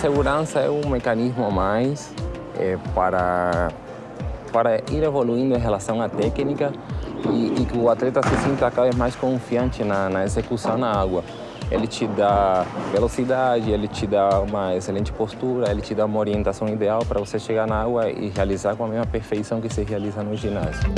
segurança é um mecanismo a mais é, para, para ir evoluindo em relação à técnica e, e que o atleta se sinta cada vez mais confiante na, na execução na água. Ele te dá velocidade, ele te dá uma excelente postura, ele te dá uma orientação ideal para você chegar na água e realizar com a mesma perfeição que se realiza no ginásio.